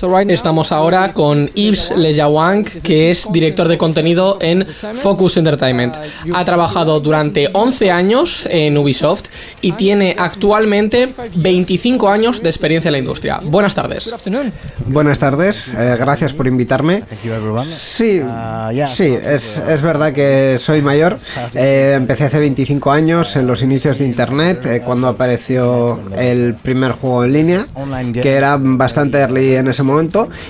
Estamos ahora con Yves Lejawang, que es director de contenido en Focus Entertainment. Ha trabajado durante 11 años en Ubisoft y tiene actualmente 25 años de experiencia en la industria. Buenas tardes. Buenas tardes, eh, gracias por invitarme. Sí, sí, es, es verdad que soy mayor. Eh, empecé hace 25 años en los inicios de Internet, eh, cuando apareció el primer juego en línea, que era bastante early en ese momento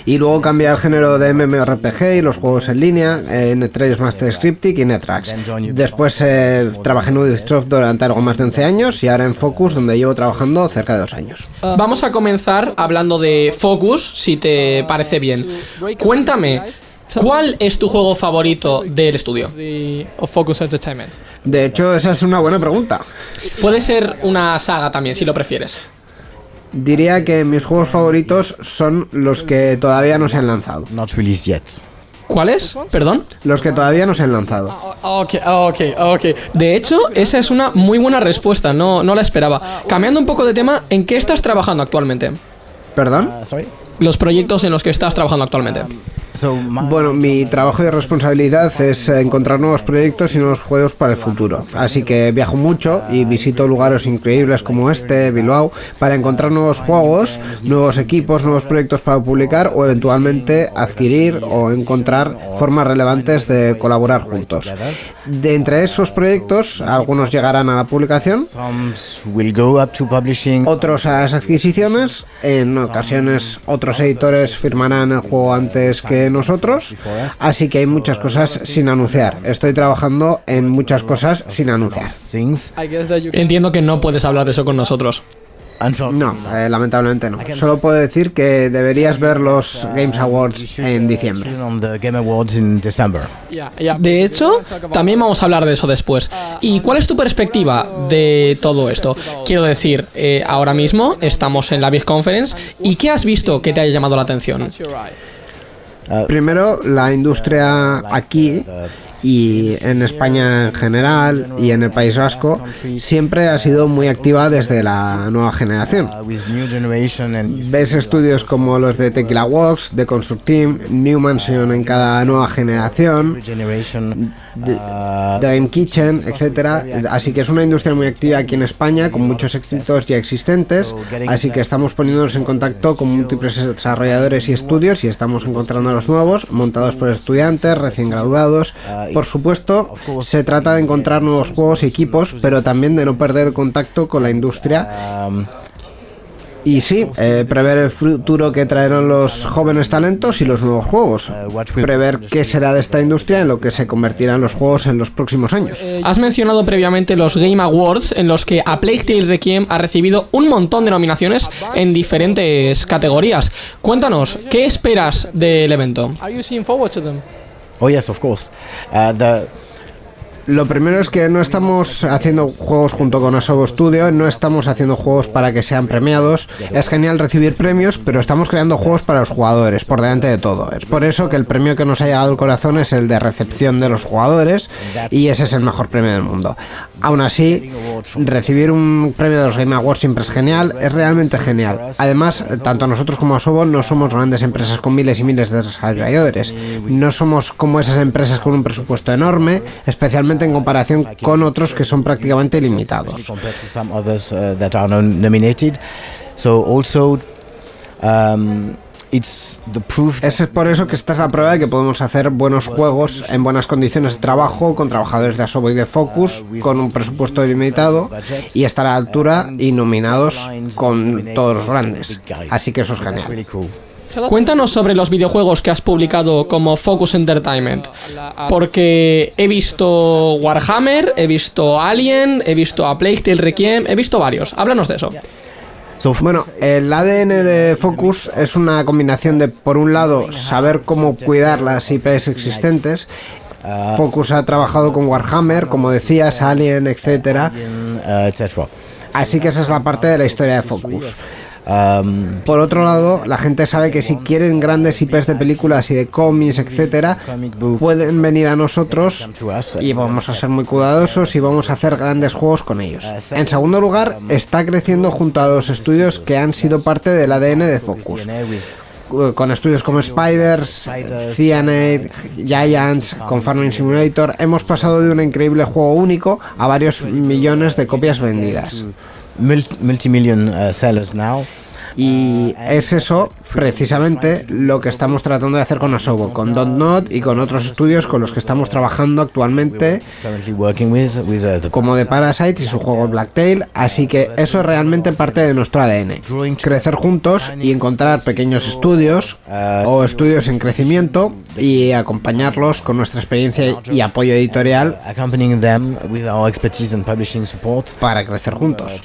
y luego cambié al género de MMORPG y los juegos en línea, entre ellos Master Scripting y Netrax. Después eh, trabajé en Ubisoft durante algo más de 11 años y ahora en Focus, donde llevo trabajando cerca de dos años. Vamos a comenzar hablando de Focus, si te parece bien. Cuéntame, ¿Cuál es tu juego favorito del estudio? De hecho, esa es una buena pregunta. Puede ser una saga también, si lo prefieres. Diría que mis juegos favoritos son los que todavía no se han lanzado. ¿Cuáles? Perdón. Los que todavía no se han lanzado. Ah, ok, ah, ok, ah, ok. De hecho, esa es una muy buena respuesta, no, no la esperaba. Cambiando un poco de tema, ¿en qué estás trabajando actualmente? ¿Perdón? Los proyectos en los que estás trabajando actualmente. Bueno, mi trabajo y responsabilidad es encontrar nuevos proyectos y nuevos juegos para el futuro. Así que viajo mucho y visito lugares increíbles como este, Bilbao, para encontrar nuevos juegos, nuevos equipos, nuevos proyectos para publicar o eventualmente adquirir o encontrar formas relevantes de colaborar juntos. De entre esos proyectos, algunos llegarán a la publicación, otros a las adquisiciones, en ocasiones otros editores firmarán el juego antes que nosotros, así que hay muchas cosas sin anunciar. Estoy trabajando en muchas cosas sin anunciar. Entiendo que no puedes hablar de eso con nosotros. No, eh, lamentablemente no. Solo puedo decir que deberías ver los Games Awards en diciembre. De hecho, también vamos a hablar de eso después. ¿Y cuál es tu perspectiva de todo esto? Quiero decir, eh, ahora mismo estamos en la Big Conference y ¿qué has visto que te haya llamado la atención? Primero, la industria aquí y en España en general y en el País Vasco siempre ha sido muy activa desde la nueva generación. Ves estudios como los de Tequila Works, de Construct Team, New Mansion en cada nueva generación, Dream Kitchen, etcétera. Así que es una industria muy activa aquí en España con muchos éxitos ya existentes. Así que estamos poniéndonos en contacto con múltiples desarrolladores y estudios y estamos encontrando los nuevos montados por estudiantes recién graduados por supuesto, se trata de encontrar nuevos juegos y equipos, pero también de no perder el contacto con la industria. Y sí, eh, prever el futuro que traerán los jóvenes talentos y los nuevos juegos. Prever qué será de esta industria en lo que se convertirán los juegos en los próximos años. Has mencionado previamente los Game Awards, en los que A Plague Tale Requiem ha recibido un montón de nominaciones en diferentes categorías. Cuéntanos, ¿qué esperas del evento? Oh of course. Uh, Lo primero es que no estamos haciendo juegos junto con Asobo Studio, no estamos haciendo juegos para que sean premiados. Es genial recibir premios, pero estamos creando juegos para los jugadores, por delante de todo. Es por eso que el premio que nos ha llegado al corazón es el de recepción de los jugadores y ese es el mejor premio del mundo. Aún así, recibir un premio de los Game Awards siempre es genial, es realmente genial. Además, tanto nosotros como Asobo no somos grandes empresas con miles y miles de desarrolladores. No somos como esas empresas con un presupuesto enorme, especialmente en comparación con otros que son prácticamente limitados. Es por eso que esta es la prueba de que podemos hacer buenos juegos en buenas condiciones de trabajo, con trabajadores de Asobo y de Focus, con un presupuesto limitado y estar a la altura y nominados con todos los grandes. Así que eso es genial. Cuéntanos sobre los videojuegos que has publicado como Focus Entertainment, porque he visto Warhammer, he visto Alien, he visto A Plague Tale Requiem, he visto varios. Háblanos de eso. Bueno, el ADN de Focus es una combinación de, por un lado, saber cómo cuidar las IPs existentes. Focus ha trabajado con Warhammer, como decías, Alien, etcétera. Así que esa es la parte de la historia de Focus. Por otro lado, la gente sabe que si quieren grandes IPs de películas y de cómics, etcétera, pueden venir a nosotros y vamos a ser muy cuidadosos y vamos a hacer grandes juegos con ellos. En segundo lugar, está creciendo junto a los estudios que han sido parte del ADN de Focus. con estudios como Spiders, Cyanide, Giants, con Farming Simulator, hemos pasado de un increíble juego único a varios millones de copias vendidas. Multi-million uh, sellers now. Y es eso precisamente lo que estamos tratando de hacer con Asobo, con Not y con otros estudios con los que estamos trabajando actualmente, como de Parasite. Y su juego Blacktail, así que eso es realmente parte de nuestro ADN. Crecer juntos y encontrar pequeños estudios o estudios en crecimiento y acompañarlos con nuestra experiencia y apoyo editorial para crecer juntos.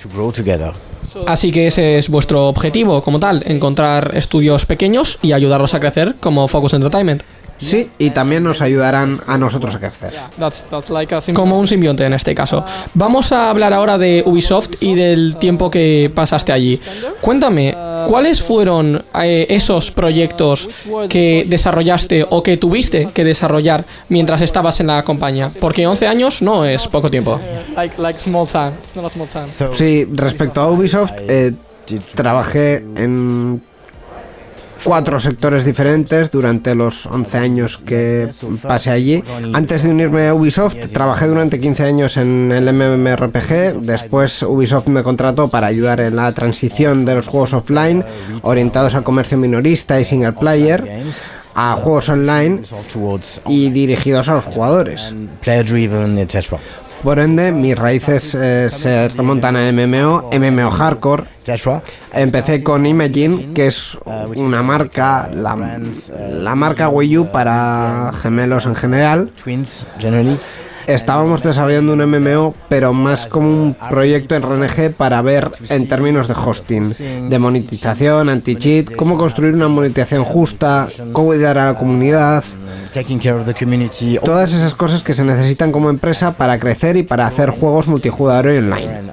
Así que ese es vuestro objetivo como tal, encontrar estudios pequeños y ayudarlos a crecer como Focus Entertainment. Sí, y también nos ayudarán a nosotros a crecer. Como un simbionte en este caso. Vamos a hablar ahora de Ubisoft y del tiempo que pasaste allí. Cuéntame, ¿cuáles fueron eh, esos proyectos que desarrollaste o que tuviste que desarrollar mientras estabas en la compañía? Porque 11 años no es poco tiempo. Sí, respecto a Ubisoft, eh, trabajé en cuatro sectores diferentes durante los 11 años que pasé allí. Antes de unirme a Ubisoft, trabajé durante 15 años en el MMORPG. Después Ubisoft me contrató para ayudar en la transición de los juegos offline orientados al comercio minorista y single player a juegos online y dirigidos a los jugadores. Por ende, mis raíces eh, se remontan a MMO, MMO Hardcore. Empecé con Imagine, que es una marca, la, la marca Wii U para gemelos en general. Estábamos desarrollando un MMO, pero más como un proyecto en RNG para ver en términos de hosting, de monetización, anti-cheat, cómo construir una monetización justa, cómo ayudar a la comunidad. Todas esas cosas que se necesitan como empresa para crecer y para hacer juegos multijugador y online.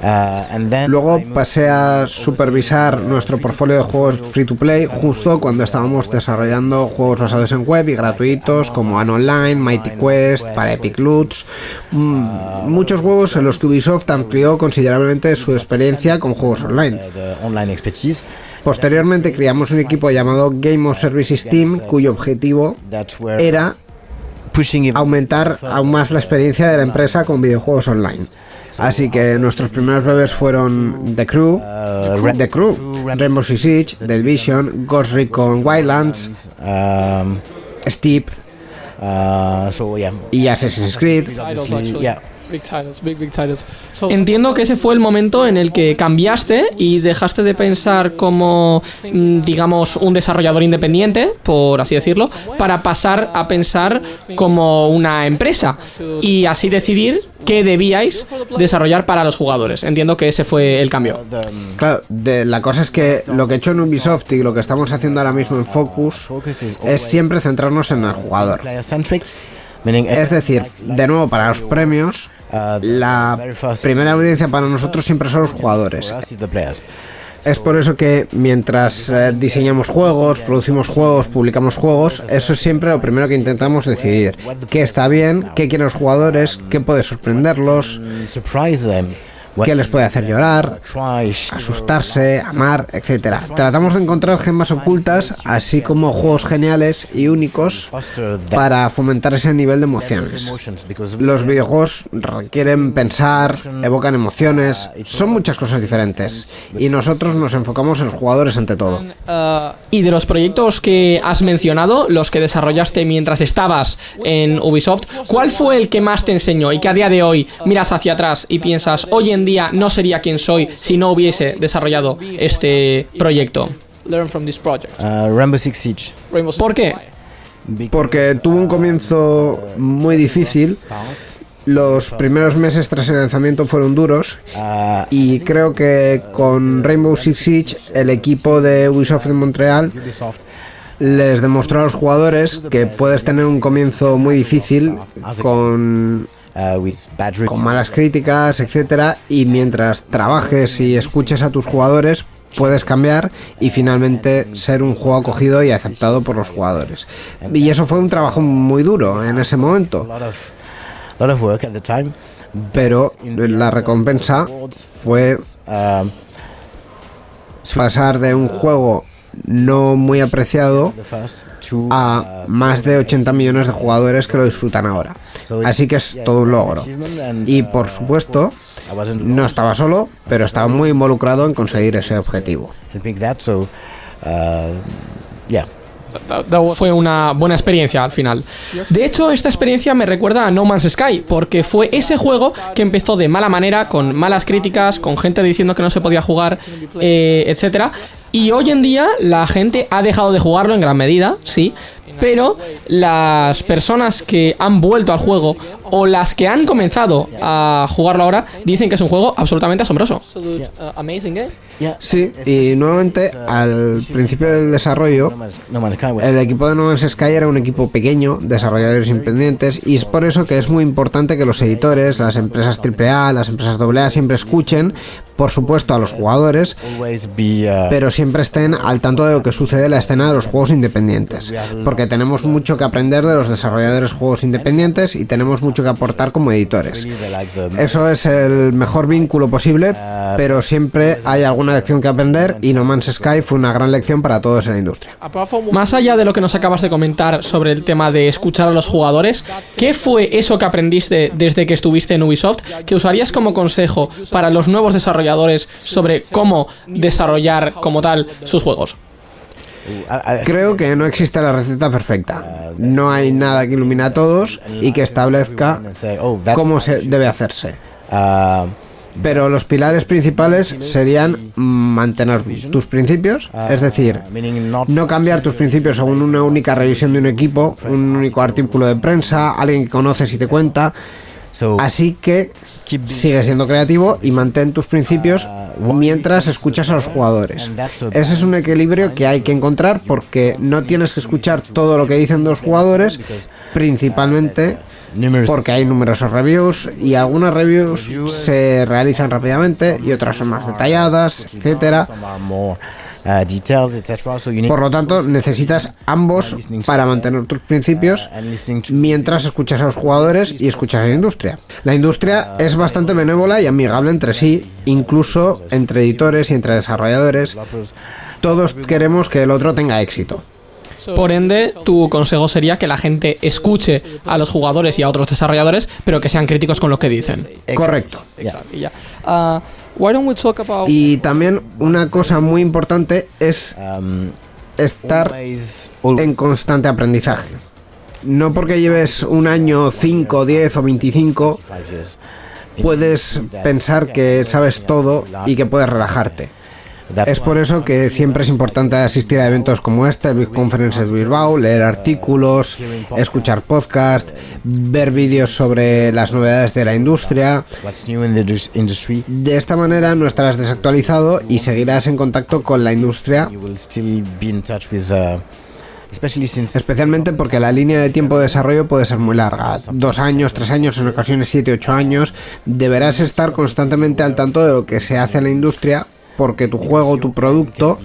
Uh, Luego pasé a supervisar nuestro portfolio de juegos free to play justo cuando estábamos desarrollando juegos basados en web y gratuitos como An Online, Mighty Quest, para Epic Loots, mm, muchos juegos en los que Ubisoft amplió considerablemente su experiencia con juegos online. Posteriormente creamos un equipo llamado Game of Services Team cuyo objetivo era aumentar aún más la experiencia de la empresa con videojuegos online. Así que nuestros primeros bebés fueron The Crew, The Crew, Rainbow Six Siege, The Division, Ghost Recon Wildlands, um, Steep uh, y Assassin's Creed. Entiendo que ese fue el momento en el que cambiaste y dejaste de pensar como, mm, digamos, un desarrollador independiente, por así decirlo, para pasar a pensar como una empresa y así decidir qué debíais desarrollar para los jugadores. Entiendo que ese fue el cambio. Claro, la cosa es que lo que he hecho en Ubisoft y lo que estamos haciendo ahora mismo en Focus es siempre centrarnos en el jugador. Es decir, de nuevo, para los premios, la primera audiencia para nosotros siempre son los jugadores. Es por eso que mientras eh, diseñamos juegos, producimos juegos, publicamos juegos, eso es siempre lo primero que intentamos decidir. ¿Qué está bien? ¿Qué quieren los jugadores? ¿Qué puede sorprenderlos? Qué les puede hacer llorar, asustarse, amar, etc. Tratamos de encontrar gemas ocultas, así como juegos geniales y únicos para fomentar ese nivel de emociones. Los videojuegos requieren pensar, evocan emociones, son muchas cosas diferentes y nosotros nos enfocamos en los jugadores ante todo. Y de los proyectos que has mencionado, los que desarrollaste mientras estabas en Ubisoft, ¿cuál fue el que más te enseñó y que a día de hoy miras hacia atrás y piensas, hoy en día no sería quien soy si no hubiese desarrollado este proyecto. Uh, Rainbow Six Siege. ¿Por qué? Porque tuvo un comienzo muy difícil. Los primeros meses tras el lanzamiento fueron duros uh, y creo que con Rainbow Six Siege el equipo de Ubisoft de Montreal les demostró a los jugadores que puedes tener un comienzo muy difícil con con malas críticas, etcétera, y mientras trabajes y escuches a tus jugadores, puedes cambiar y finalmente ser un juego acogido y aceptado por los jugadores. Y eso fue un trabajo muy duro en ese momento. Pero la recompensa fue um, pasar de un juego no muy apreciado a más de 80 millones de jugadores que lo disfrutan ahora. Así que es todo un logro. Y por supuesto, no estaba solo, pero estaba muy involucrado en conseguir ese objetivo. Fue una buena experiencia al final. De hecho, esta experiencia me recuerda a No Man's Sky, porque fue ese juego que empezó de mala manera, con malas críticas, con gente diciendo que no se podía jugar, eh, etcétera. Y hoy en día la gente ha dejado de jugarlo en gran medida, sí, pero las personas que han vuelto al juego o las que han comenzado a jugarlo ahora dicen que es un juego absolutamente asombroso. Sí, y nuevamente al principio del desarrollo, el equipo de No Man's Sky era un equipo pequeño, desarrolladores independientes, y es por eso que es muy importante que los editores, las empresas AAA, las empresas AA siempre escuchen, por supuesto, a los jugadores, pero siempre estén al tanto de lo que sucede en la escena de los juegos independientes, porque tenemos mucho que aprender de los desarrolladores de juegos independientes y tenemos mucho que aportar como editores. Eso es el mejor vínculo posible, pero siempre hay alguna lección que aprender y No Man's Sky fue una gran lección para todos en la industria. Más allá de lo que nos acabas de comentar sobre el tema de escuchar a los jugadores, ¿qué fue eso que aprendiste desde que estuviste en Ubisoft que usarías como consejo para los nuevos desarrolladores sobre cómo desarrollar como tal sus juegos? Creo que no existe la receta perfecta. No hay nada que ilumine a todos y que establezca cómo se debe hacerse. Pero los pilares principales serían mantener tus principios, es decir, no cambiar tus principios según una única revisión de un equipo, un único artículo de prensa, alguien que conoces y te cuenta. Así que sigue siendo creativo y mantén tus principios mientras escuchas a los jugadores. Ese es un equilibrio que hay que encontrar porque no tienes que escuchar todo lo que dicen los jugadores, principalmente porque hay numerosos reviews y algunas reviews se realizan rápidamente y otras son más detalladas, etcétera. Por lo tanto, necesitas ambos para mantener tus principios mientras escuchas a los jugadores y escuchas a la industria. La industria es bastante benévola y amigable entre sí, incluso entre editores y entre desarrolladores. Todos queremos que el otro tenga éxito. Por ende, tu consejo sería que la gente escuche a los jugadores y a otros desarrolladores, pero que sean críticos con lo que dicen. Correcto. Ah, y también una cosa muy importante es um, estar en constante aprendizaje. No porque lleves un año, 5, 10 o 25, puedes pensar que sabes todo y que puedes relajarte. Es por eso que siempre es importante asistir a eventos como este, Big Conference de Bilbao, leer artículos, escuchar podcasts, ver vídeos sobre las novedades de la industria. De esta manera no estarás desactualizado y seguirás en contacto con la industria. Especialmente porque la línea de tiempo de desarrollo puede ser muy larga, dos años, tres años, en ocasiones siete, ocho años. Deberás estar constantemente al tanto de lo que se hace en la industria porque tu juego, tu producto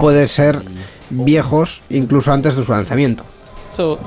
puede ser viejos incluso antes de su lanzamiento.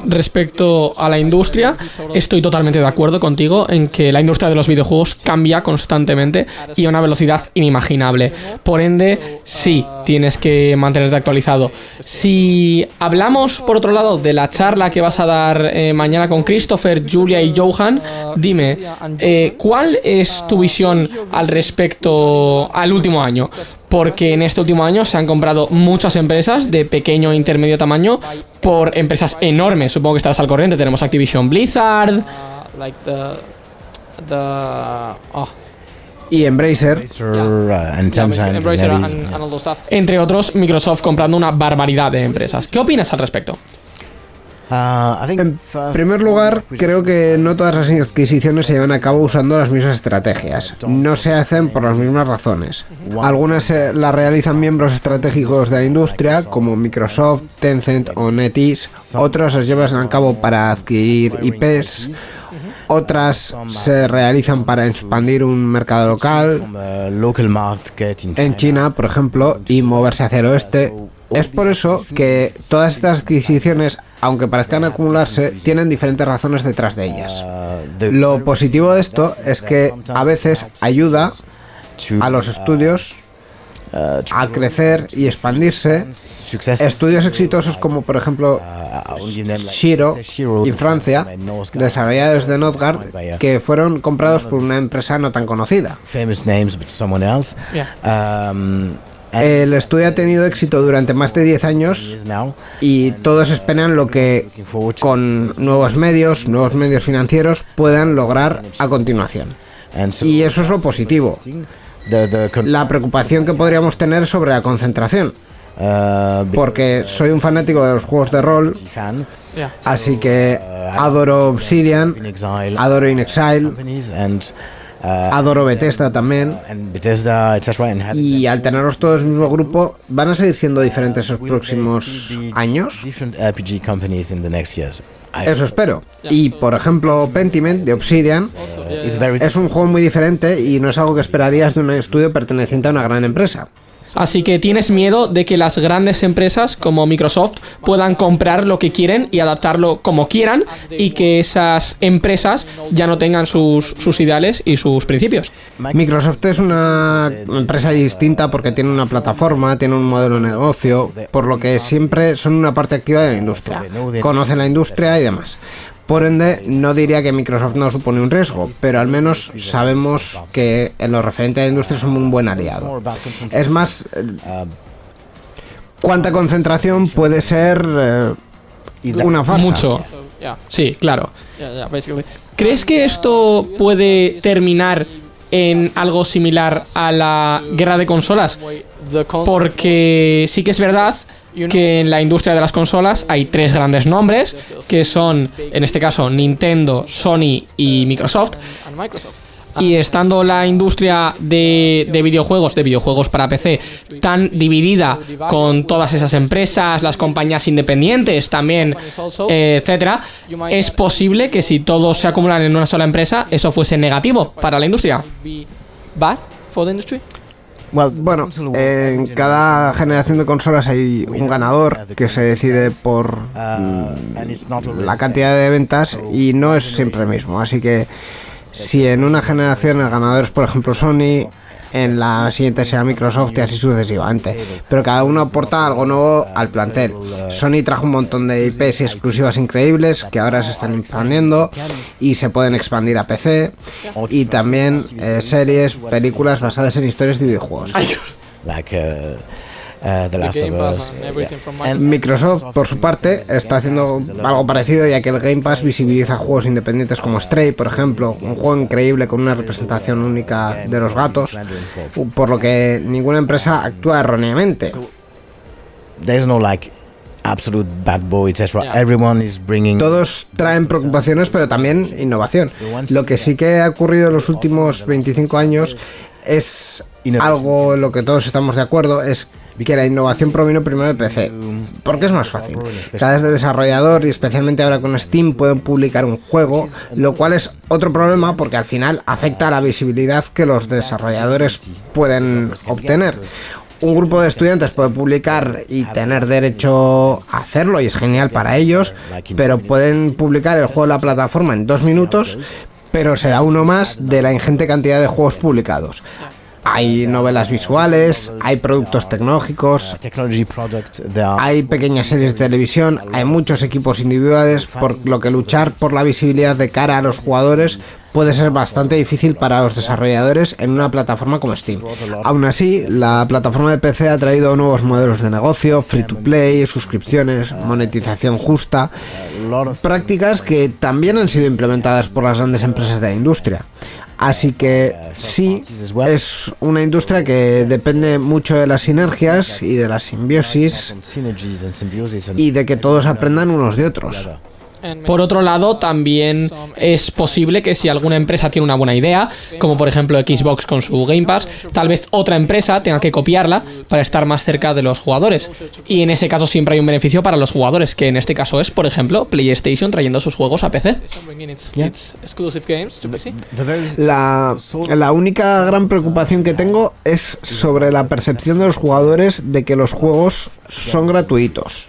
Respecto a la industria, estoy totalmente de acuerdo contigo en que la industria de los videojuegos cambia constantemente y a una velocidad inimaginable. Por ende, sí, tienes que mantenerte actualizado. Si hablamos, por otro lado, de la charla que vas a dar eh, mañana con Christopher, Julia y Johan, dime, eh, ¿cuál es tu visión al respecto al último año? porque en este último año se han comprado muchas empresas de pequeño e intermedio tamaño por empresas enormes. Supongo que estarás al corriente. Tenemos Activision Blizzard, oh. y Embracer, entre otros Microsoft comprando una barbaridad de empresas. ¿Qué opinas al respecto? Uh, en primer lugar, creo que no todas las adquisiciones se llevan a cabo usando las mismas estrategias. No se hacen por las mismas razones. Algunas las realizan miembros estratégicos de la industria, como Microsoft, Tencent o NetEase. Otras las llevan a cabo para adquirir IPs. Otras se realizan para expandir un mercado local en China, por ejemplo, y moverse hacia el oeste es por eso que todas estas adquisiciones, aunque parezcan acumularse, tienen diferentes razones detrás de ellas. Lo positivo de esto es que a veces ayuda a los estudios a crecer y expandirse. Estudios exitosos como por ejemplo Shiro Shiro en Francia, desarrollados de Notgard, que fueron comprados por una empresa no tan conocida. El estudio ha tenido éxito durante más de 10 años y todos esperan lo que con nuevos medios, nuevos medios financieros puedan lograr a continuación. Y eso es lo positivo. La preocupación que podríamos tener sobre la concentración, porque soy un fanático de los juegos de rol, así que adoro Obsidian, adoro In Exile, adoro Bethesda también. have Y al tenerlos todos en el mismo grupo, ¿van a seguir siendo diferentes los will próximos años? different RPG companies in the next years I- Eso espero. Y por ejemplo, Pentiment de Obsidian es un juego muy diferente y no es algo que esperarías de un estudio perteneciente a una gran empresa. Así que tienes miedo de que las grandes empresas como Microsoft puedan comprar lo que quieren y adaptarlo como quieran y que esas empresas ya no tengan sus, sus ideales y sus principios. Microsoft es una empresa distinta porque tiene una plataforma, tiene un modelo de negocio, por lo que siempre son una parte activa de la industria. Conocen la industria y demás. Por ende, no diría que Microsoft no supone un riesgo, pero al menos sabemos que en lo referente a la industria son un buen aliado. Es más, eh, ¿cuánta concentración puede ser eh, una farsa? Mucho. Sí, claro. ¿Crees que esto puede terminar en algo similar a la guerra de consolas? Porque sí que es verdad que en la industria de las consolas hay tres grandes nombres, que son, en este caso, Nintendo, Sony y Microsoft. Y estando la industria de, de videojuegos, de videojuegos para PC, tan dividida con todas esas empresas, las compañías independientes también, eh, etcétera, es posible que si todos se acumulan en una sola empresa, eso fuese negativo para la industria. Bueno, en cada generación de consolas hay un ganador que se decide por uh, always la cantidad de ventas y no es siempre el mismo. Así que si en una generación el ganador es, por ejemplo, Sony, en la siguiente será Microsoft y así sucesivamente. Pero cada uno aporta algo nuevo al plantel. Sony trajo un montón de IPs y exclusivas increíbles que ahora se están expandiendo y se pueden expandir a PC. Y también eh, series, películas basadas en historias de videojuegos. like uh, uh, The Last of Us yeah. and Microsoft, por su parte, está haciendo algo parecido ya que el Game Pass visibiliza juegos independientes como Stray, por ejemplo, un juego increíble con una representación única de los gatos, por lo que ninguna empresa actúa erróneamente. there's no like absolute bad boy etc everyone is bringing Todos traen preocupaciones, pero también innovación. Lo que sí que ha ocurrido en los últimos 25 años es algo en lo que todos estamos de acuerdo, es que la innovación provino primero de PC. Porque es más fácil. Cada desarrollador, y especialmente ahora con Steam, pueden publicar un juego, lo cual es otro problema porque al final afecta a la visibilidad que los desarrolladores pueden obtener. Un grupo de estudiantes puede publicar y tener derecho a hacerlo y es genial para ellos, pero pueden publicar el juego en la plataforma en dos minutos, pero será uno más de la ingente cantidad de juegos publicados. Hay novelas visuales, hay productos tecnológicos, hay pequeñas series de televisión, hay muchos equipos individuales, por lo que luchar por la visibilidad de cara a los jugadores puede ser bastante difícil para los desarrolladores en una plataforma como Steam. Aún así, la plataforma de PC ha traído nuevos modelos de negocio, free to play, suscripciones, monetización justa, prácticas que también han sido implementadas por las grandes empresas de la industria. Así que sí, es una industria que depende mucho de las sinergias y de la simbiosis y de que todos aprendan unos de otros. Por otro lado, también es posible que si alguna empresa tiene una buena idea, como por ejemplo Xbox con su Game Pass, tal vez otra empresa tenga que copiarla para estar más cerca de los jugadores. Y en ese caso siempre hay un beneficio para los jugadores, que en este caso es, por ejemplo, PlayStation trayendo sus juegos a PC. La, la única gran preocupación que tengo es sobre la percepción de los jugadores de que los juegos son gratuitos.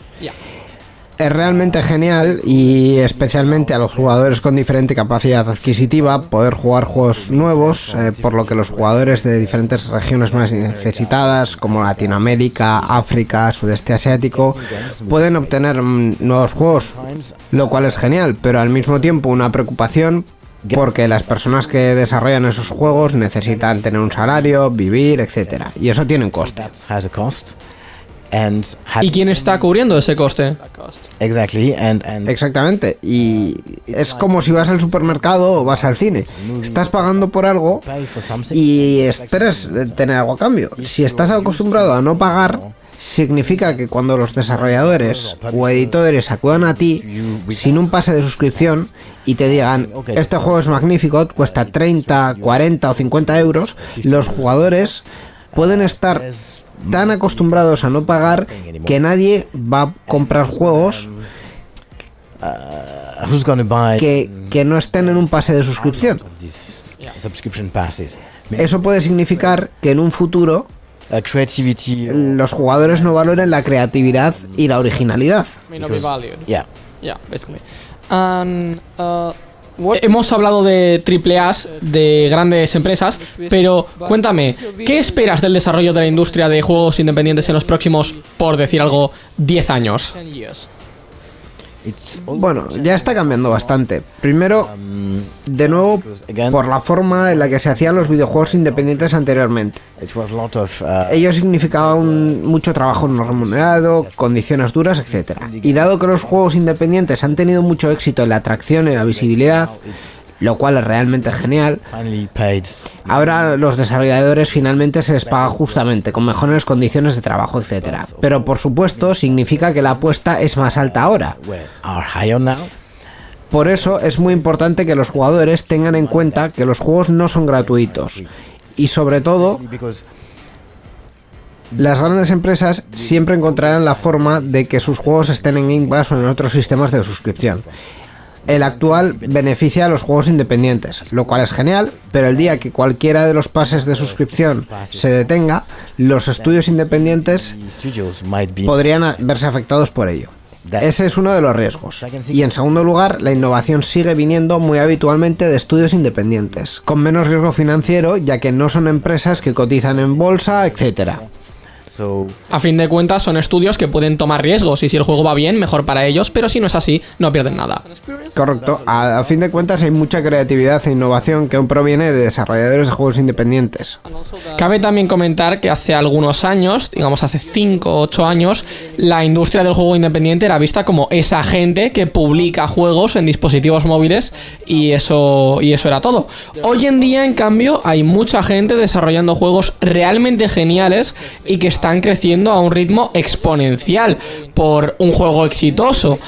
Es realmente genial y especialmente a los jugadores con diferente capacidad adquisitiva poder jugar juegos nuevos, eh, por lo que los jugadores de diferentes regiones más necesitadas como Latinoamérica, África, Sudeste Asiático pueden obtener mm, nuevos juegos, lo cual es genial, pero al mismo tiempo una preocupación porque las personas que desarrollan esos juegos necesitan tener un salario, vivir, etcétera, y eso tiene un coste. ¿Y quién está cubriendo ese coste? Exactamente. Y es como si vas al supermercado o vas al cine. Estás pagando por algo y esperas tener algo a cambio. Si estás acostumbrado a no pagar, significa que cuando los desarrolladores o editores acudan a ti sin un pase de suscripción y te digan, este juego es magnífico, cuesta 30, 40 o 50 euros, los jugadores pueden estar tan acostumbrados a no pagar que nadie va a comprar juegos que, que no estén en un pase de suscripción. Eso puede significar que en un futuro los jugadores no valoren la creatividad y la originalidad. Hemos hablado de triple A, de grandes empresas, pero cuéntame, ¿qué esperas del desarrollo de la industria de juegos independientes en los próximos, por decir algo, 10 años? Bueno, ya está cambiando bastante. Primero, de nuevo, por la forma en la que se hacían los videojuegos independientes anteriormente. Ello significaba mucho trabajo no remunerado, condiciones duras, etc. Y dado que los juegos independientes han tenido mucho éxito en la atracción y la visibilidad, lo cual es realmente genial. Ahora los desarrolladores finalmente se les paga justamente, con mejores condiciones de trabajo, etc. Pero por supuesto significa que la apuesta es más alta ahora. Por eso es muy importante que los jugadores tengan en cuenta que los juegos no son gratuitos. Y sobre todo, las grandes empresas siempre encontrarán la forma de que sus juegos estén en Game Pass o en otros sistemas de suscripción. El actual beneficia a los juegos independientes, lo cual es genial, pero el día que cualquiera de los pases de suscripción se detenga, los estudios independientes podrían verse afectados por ello. Ese es uno de los riesgos. Y en segundo lugar, la innovación sigue viniendo muy habitualmente de estudios independientes, con menos riesgo financiero ya que no son empresas que cotizan en bolsa, A fin de cuentas son estudios que pueden tomar riesgos y si el juego va bien, mejor para ellos, pero si no es así, no pierden nada. Correcto. A, fin de cuentas hay mucha creatividad e innovación que aún proviene de desarrolladores de juegos independientes. Cabe también comentar que hace algunos años, digamos hace 5 o 8 años, la industria del juego independiente era vista como esa gente que publica juegos en dispositivos móviles y eso, y eso era todo. Hoy en día, en cambio, hay mucha gente desarrollando juegos realmente geniales y que están creciendo a un ritmo exponencial por un juego exitoso.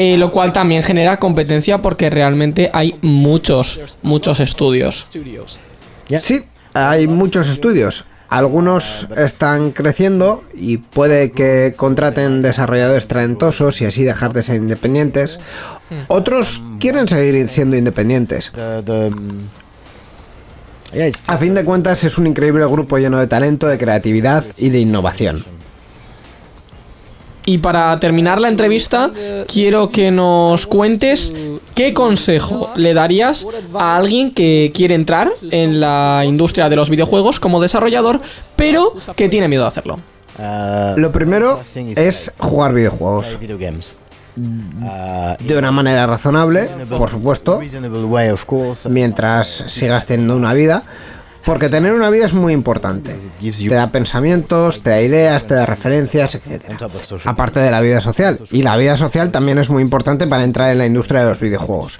Eh, lo cual también genera competencia porque realmente hay muchos, muchos estudios. Sí, hay muchos estudios. Algunos están creciendo y puede que contraten desarrolladores talentosos y así dejar de ser independientes. Otros quieren seguir siendo independientes. A fin de cuentas es un increíble grupo lleno de talento, de creatividad y de innovación. Y para terminar la entrevista, quiero que nos cuentes qué consejo le darías a alguien que quiere entrar en la industria de los videojuegos como desarrollador, pero que tiene miedo de hacerlo. Lo primero es jugar videojuegos de una manera razonable, por supuesto, mientras sigas teniendo una vida, porque tener una vida es muy importante. Te da pensamientos, te da ideas, te da referencias, etc. Aparte de la vida social. Y la vida social también es muy importante para entrar en la industria de los videojuegos.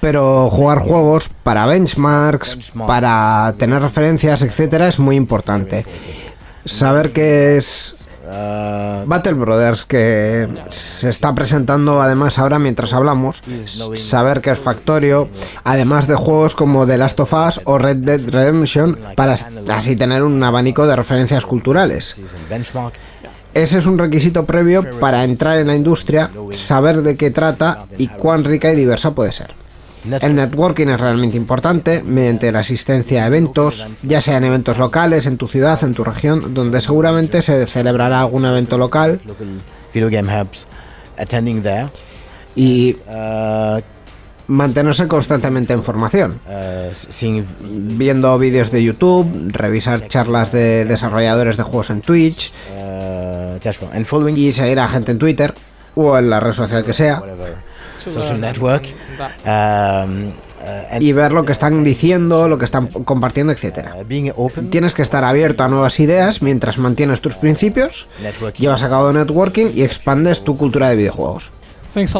Pero jugar juegos para benchmarks, para tener referencias, etc. es muy importante. Saber que es Battle Brothers, que se está presentando además ahora mientras hablamos, saber que es Factorio, además de juegos como The Last of Us o Red Dead Redemption, para así tener un abanico de referencias culturales. Ese es un requisito previo para entrar en la industria, saber de qué trata y cuán rica y diversa puede ser. El networking es realmente importante mediante la asistencia a eventos, ya sean eventos locales en tu ciudad, en tu región, donde seguramente se celebrará algún evento local. attending there, y uh, mantenerse constantemente en formación. uh, Viendo vídeos de YouTube, revisar charlas de desarrolladores de juegos en Twitch uh, y seguir a gente en Twitter o en la red social que sea social network. Um, uh, and y ver lo que están diciendo, lo que están compartiendo, etcétera. uh, Tienes que estar abierto a nuevas ideas mientras mantienes tus principios, networking. llevas a cabo networking y expandes tu cultura de videojuegos.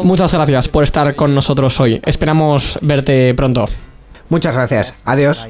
Muchas gracias por estar con nosotros hoy. Esperamos verte pronto. Muchas gracias. Adiós.